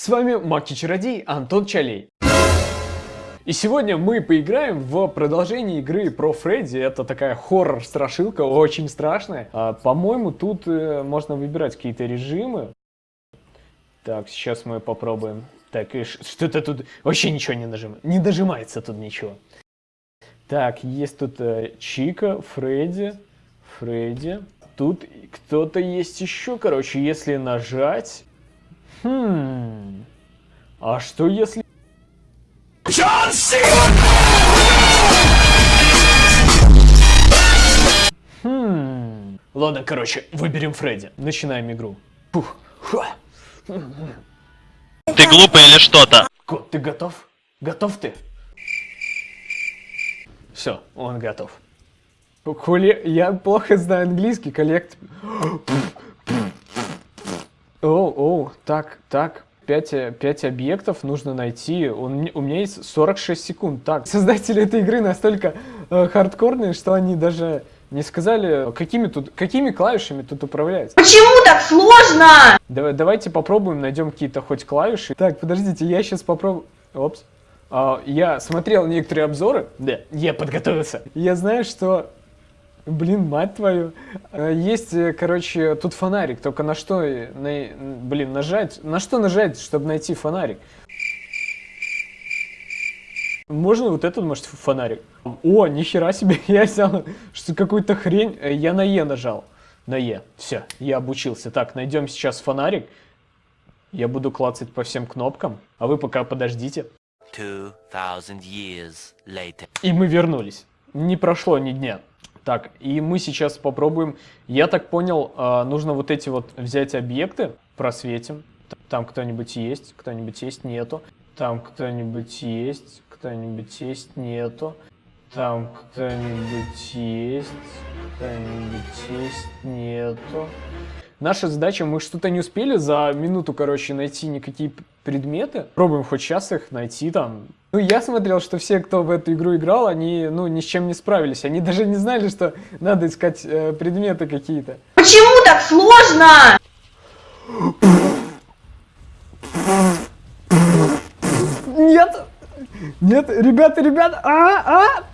С вами Маки-чародей Антон Чалей. И сегодня мы поиграем в продолжение игры про Фредди. Это такая хоррор-страшилка, очень страшная. А, По-моему, тут э, можно выбирать какие-то режимы. Так, сейчас мы попробуем. Так, и что-то тут вообще ничего не нажимается. Не нажимается тут ничего. Так, есть тут э, Чика, Фредди, Фредди. Тут кто-то есть еще, короче, если нажать... Хм... А что если... Хм... Ладно, короче, выберем Фредди. Начинаем игру. Пух. Ха. Ты глупый или что-то? Кот, ты готов? Готов ты? Все, он готов. Хули... Я плохо знаю английский, коллект. Оу, оу, так, так. 5, 5 объектов нужно найти. Он, у меня есть 46 секунд. Так, создатели этой игры настолько э, хардкорные, что они даже не сказали, какими, тут, какими клавишами тут управлять. Почему так сложно? Давай, давайте попробуем, найдем какие-то хоть клавиши. Так, подождите, я сейчас попробую... Опс. А, я смотрел некоторые обзоры. Да, я подготовился. Я знаю, что... Блин, мать твою. А, Есть, э, короче, тут фонарик. Только на что, э, на- блин, нажать? На что нажать, чтобы найти фонарик? Можно вот этот, может, фонарик? О, нихера себе, я взял что какую-то хрень. Э, Я на Е нажал. На Е. Все, я обучился. Так, найдем сейчас фонарик. Я буду клацать по всем кнопкам, а вы пока подождите. 2,000 years later. И мы вернулись. Не прошло ни дня. Так, и мы сейчас попробуем. Я так понял, а, нужно вот эти вот взять объекты, просветим. Там кто-нибудь есть, кто-нибудь есть, нету. Там кто-нибудь есть, кто-нибудь есть, нету. Там кто-нибудь есть, кто-нибудь есть, нету. Наша задача, мы что-то не успели за минуту, короче, найти никакие предметы. Пробуем хоть сейчас их найти там. Ну, я смотрел, что все, кто в эту игру играл, они, ну, ни с чем не справились. Они даже не знали, что надо искать э, предметы какие-то. Почему так сложно? Нет! Нет, ребята, ребята! А, а!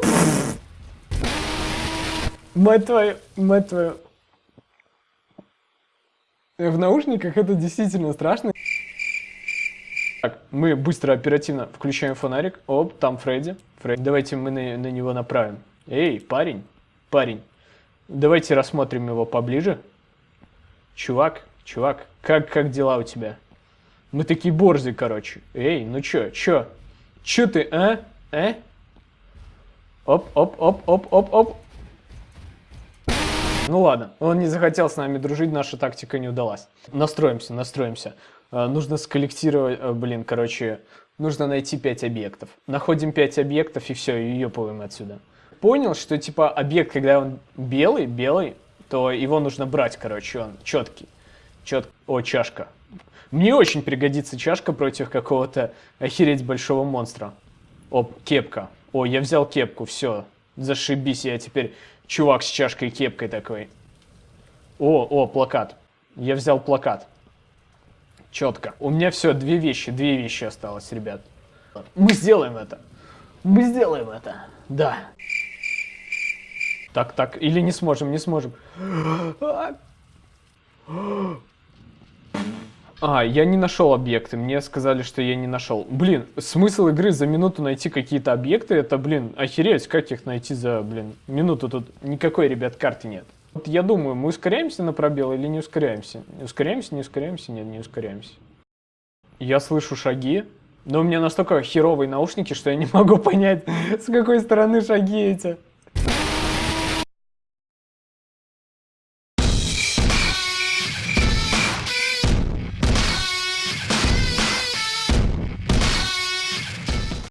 Мать твою, мать твою. В наушниках это действительно страшно. Так, мы быстро, оперативно включаем фонарик. Оп, там Фредди. Фредди. Давайте мы на, на него направим. Эй, парень, парень. Давайте рассмотрим его поближе. Чувак, чувак, как, как дела у тебя? Мы такие борзы, короче. Эй, ну чё, чё? Чё ты, а? А? Оп, оп, оп, оп, оп, оп. Ну ладно, он не захотел с нами дружить, наша тактика не удалась. Настроимся, настроимся. Э, нужно сколлектировать, э, блин, короче, нужно найти 5 объектов. Находим 5 объектов и все, и ёпаем отсюда. Понял, что типа объект, когда он белый, белый, то его нужно брать, короче, он четкий. Чет... О, чашка. Мне очень пригодится чашка против какого-то охереть большого монстра. Оп, кепка. О, я взял кепку, все. Зашибись, я теперь чувак с чашкой и кепкой такой. О, о, плакат. Я взял плакат. Четко. У меня все, две вещи, две вещи осталось, ребят. Мы сделаем это. Мы сделаем это. Да. Так, так, или не сможем, не сможем. А, я не нашел объекты. Мне сказали, что я не нашел. Блин, смысл игры за минуту найти какие-то объекты, это, блин, охереть, как их найти за, блин, минуту тут никакой, ребят, карты нет. Вот я думаю, мы ускоряемся на пробел или не ускоряемся? Ускоряемся, не ускоряемся? Нет, не ускоряемся. Я слышу шаги, но у меня настолько херовые наушники, что я не могу понять, с какой стороны шаги эти.